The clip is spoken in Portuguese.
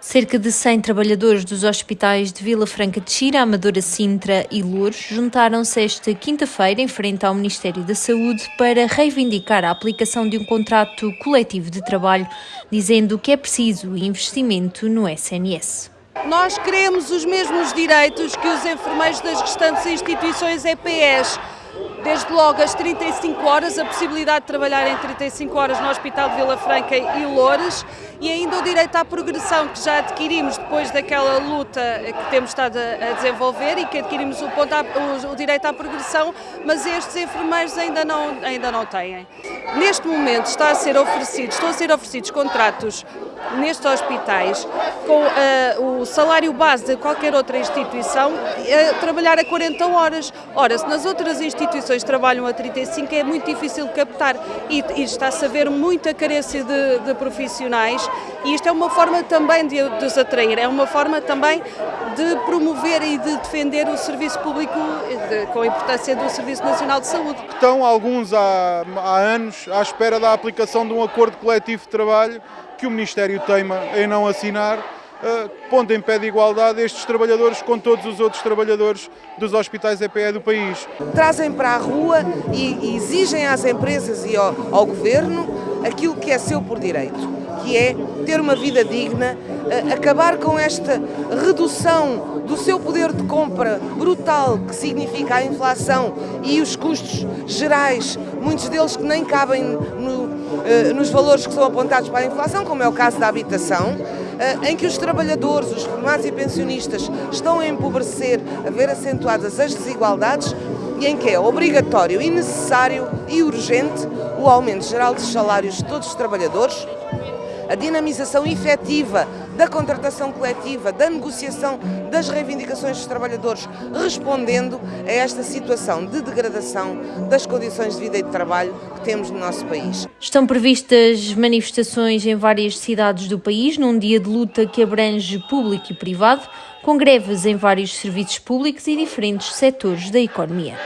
Cerca de 100 trabalhadores dos hospitais de Vila Franca de Xira, Amadora Sintra e Louros juntaram-se esta quinta-feira em frente ao Ministério da Saúde para reivindicar a aplicação de um contrato coletivo de trabalho, dizendo que é preciso investimento no SNS. Nós queremos os mesmos direitos que os enfermeiros das restantes instituições EPS desde logo as 35 horas, a possibilidade de trabalhar em 35 horas no Hospital de Vila Franca e Loures e ainda o direito à progressão que já adquirimos depois daquela luta que temos estado a desenvolver e que adquirimos o, ponto o, o direito à progressão, mas estes enfermeiros ainda não, ainda não têm. Neste momento está a ser oferecido, estão a ser oferecidos contratos nestes hospitais com uh, o salário base de qualquer outra instituição uh, trabalhar a 40 horas. Ora, se nas outras instituições trabalham a 35 é muito difícil captar e, e está-se a ver muita carência de, de, profissionais e isto é uma forma também de, de os atrair, é uma forma também de promover e de defender o serviço público de, com a importância do Serviço Nacional de Saúde. Estão alguns há, há anos à espera da aplicação de um acordo coletivo de trabalho que o Ministério teima em não assinar, uh, pondo em pé de igualdade estes trabalhadores com todos os outros trabalhadores dos hospitais EPE do país. Trazem para a rua e, exigem às empresas e ao, ao Governo aquilo que é seu por direito, que é ter uma vida digna, uh, acabar com esta redução do seu poder de compra brutal que significa a inflação e os custos gerais, muitos deles que nem cabem no, eh, nos valores que são apontados para a inflação, como é o caso da habitação, eh, em que os trabalhadores, os reformados e pensionistas estão a empobrecer, a ver acentuadas as desigualdades e em que é obrigatório e necessário e urgente o aumento geral dos salários de todos os trabalhadores, a dinamização efetiva da contratação coletiva, da negociação das reivindicações dos trabalhadores, respondendo a esta situação de degradação das condições de vida e de trabalho que temos no nosso país. Estão previstas manifestações em várias cidades do país, num dia de luta que abrange público e privado, com greves em vários serviços públicos e diferentes setores da economia.